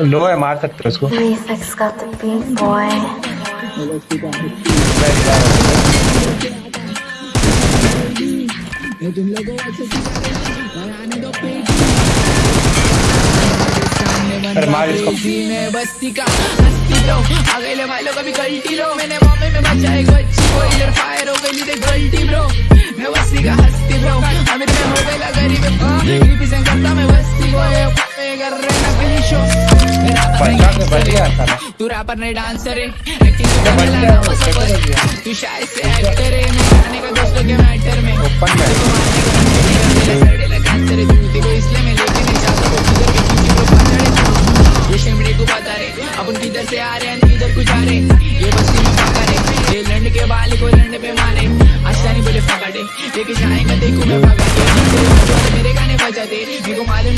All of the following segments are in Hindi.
लो है मार सकते हो उसको. अरे मार इसको बस्ती का हस्ती लो आ भाई लोग अभी गलती लो मैंने बॉम्बे में बचा एक बच्ची को इधर फायर हो। गई लीडे गलती ब्रो मैं बस्ती का हस्ती ब्रो में हो गया गरीब रिप्रेजेंट करता मैं बस्ती को कर रहे शो मेरा बचा के बढ़ तू रैपर नहीं डांसर है तो तू शायद से एक्टर है मैं जाने का दोस्तों के मैटर में। ओपन में। कैंसर तू देखो इसलिए मैं लेके नहीं जाता। वो किधर के किसी को पता नहीं। ये शिमड़े को बता रहे अपन किधर से आ रहे हैं किधर को जा रहे ये बस्ती में पका रहे ये लंड के बाल को लंड पे मारे। आशा बोले फकाटे लेके जाएगा देखो मैं भगा मेरे गाने बजाते मेरे को मालूम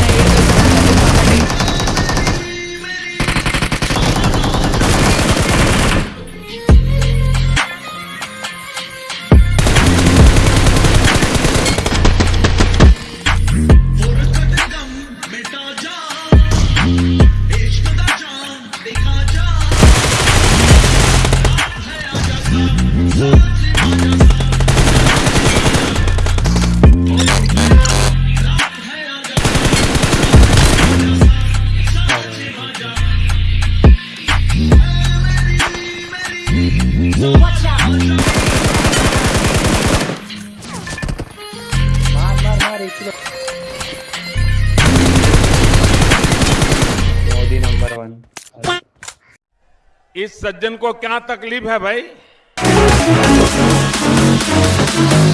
इस सज्जन को क्या तकलीफ़ है भाई? We'll be right back.